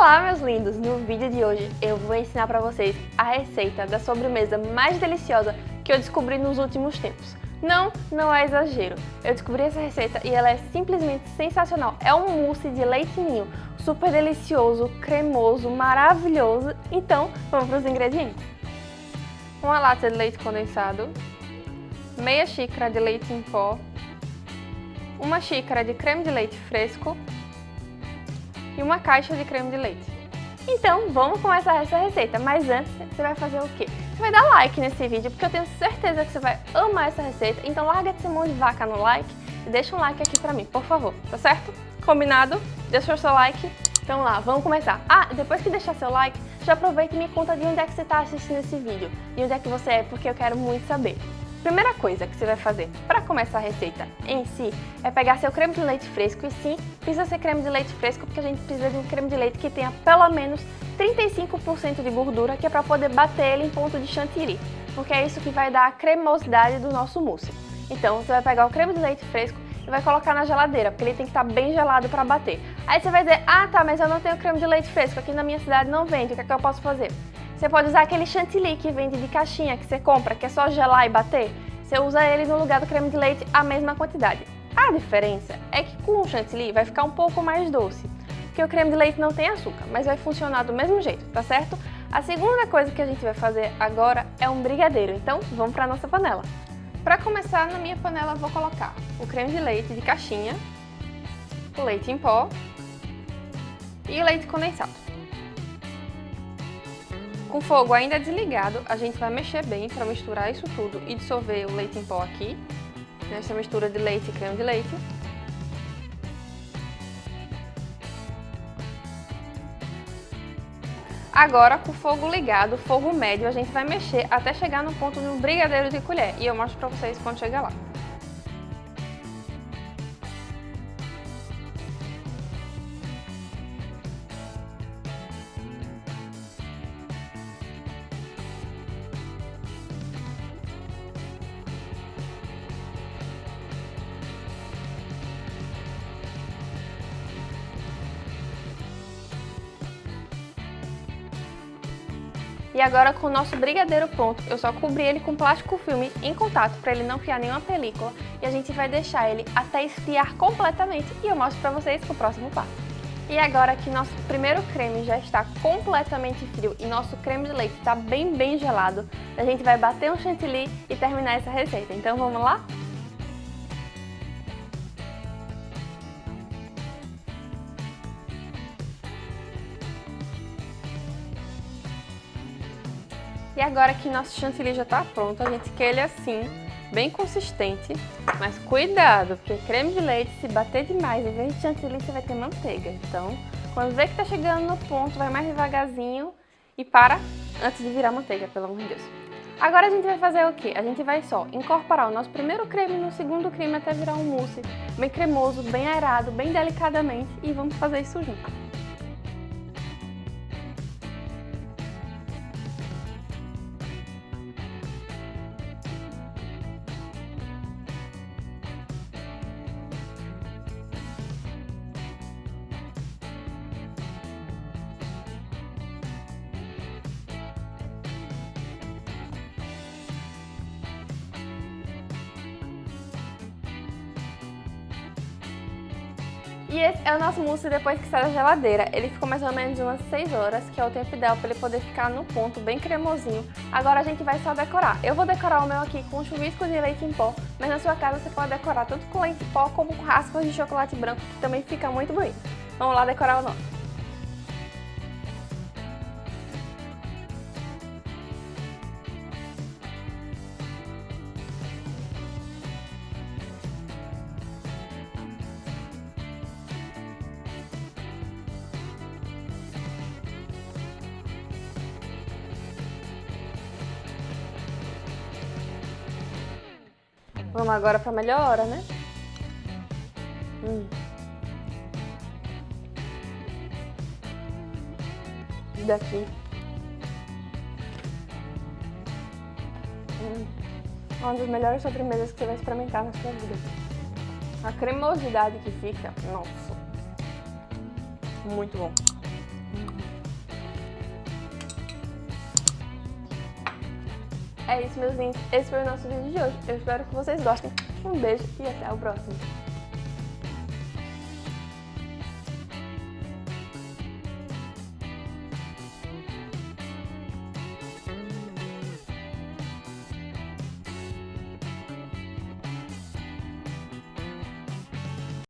todos! No vídeo de hoje eu vou ensinar para vocês a receita da sobremesa mais deliciosa que eu descobri nos últimos tempos. Não, não é exagero. Eu descobri essa receita e ela é simplesmente sensacional. É um mousse de leite ninho, super delicioso, cremoso, maravilhoso. Então, vamos para os ingredientes. Uma lata de leite condensado, meia xícara de leite em pó, uma xícara de creme de leite fresco, e uma caixa de creme de leite. Então, vamos começar essa receita, mas antes você vai fazer o quê? Você vai dar like nesse vídeo, porque eu tenho certeza que você vai amar essa receita, então larga esse mão de vaca no like e deixa um like aqui pra mim, por favor, tá certo? Combinado? Deixa o seu like. Então lá, vamos começar. Ah, depois que deixar seu like, já aproveita e me conta de onde é que você está assistindo esse vídeo, de onde é que você é, porque eu quero muito saber. Primeira coisa que você vai fazer para começar a receita em si é pegar seu creme de leite fresco e sim, precisa ser creme de leite fresco porque a gente precisa de um creme de leite que tenha pelo menos 35% de gordura que é para poder bater ele em ponto de chantilly, porque é isso que vai dar a cremosidade do nosso mousse. Então você vai pegar o creme de leite fresco e vai colocar na geladeira, porque ele tem que estar tá bem gelado para bater. Aí você vai dizer, ah tá, mas eu não tenho creme de leite fresco, aqui na minha cidade não vende, o que é que eu posso fazer? Você pode usar aquele chantilly que vende de caixinha, que você compra, que é só gelar e bater. Você usa ele no lugar do creme de leite a mesma quantidade. A diferença é que com o chantilly vai ficar um pouco mais doce, porque o creme de leite não tem açúcar, mas vai funcionar do mesmo jeito, tá certo? A segunda coisa que a gente vai fazer agora é um brigadeiro, então vamos para nossa panela. Para começar, na minha panela vou colocar o creme de leite de caixinha, o leite em pó e o leite condensado. Com o fogo ainda desligado, a gente vai mexer bem para misturar isso tudo e dissolver o leite em pó aqui, nessa mistura de leite e creme de leite. Agora, com o fogo ligado, fogo médio, a gente vai mexer até chegar no ponto do brigadeiro de colher. E eu mostro para vocês quando chegar lá. E agora com o nosso brigadeiro pronto, eu só cobri ele com plástico filme em contato para ele não criar nenhuma película e a gente vai deixar ele até esfriar completamente e eu mostro para vocês o próximo passo. E agora que nosso primeiro creme já está completamente frio e nosso creme de leite está bem, bem gelado, a gente vai bater um chantilly e terminar essa receita. Então vamos lá? E agora que nosso chantilly já está pronto, a gente quer ele assim, bem consistente. Mas cuidado, porque creme de leite, se bater demais, em vez de chantilly, você vai ter manteiga. Então, quando vê que está chegando no ponto, vai mais devagarzinho e para antes de virar manteiga, pelo amor de Deus. Agora a gente vai fazer o quê? A gente vai só incorporar o nosso primeiro creme no segundo creme até virar um mousse bem cremoso, bem aerado, bem delicadamente e vamos fazer isso junto. E esse é o nosso mousse depois que sai da geladeira. Ele ficou mais ou menos umas 6 horas, que é o tempo ideal para ele poder ficar no ponto, bem cremosinho. Agora a gente vai só decorar. Eu vou decorar o meu aqui com chuvisco de leite em pó, mas na sua casa você pode decorar tanto com leite em pó como com raspas de chocolate branco, que também fica muito bonito. Vamos lá decorar o nosso. Vamos agora para melhor hora, né? Hum. Daqui. Hum. Uma das melhores sobremesas que você vai experimentar na sua vida. A cremosidade que fica, nossa. Muito bom. Hum. É isso, meus lindos. Esse foi o nosso vídeo de hoje. Eu espero que vocês gostem. Um beijo e até o próximo.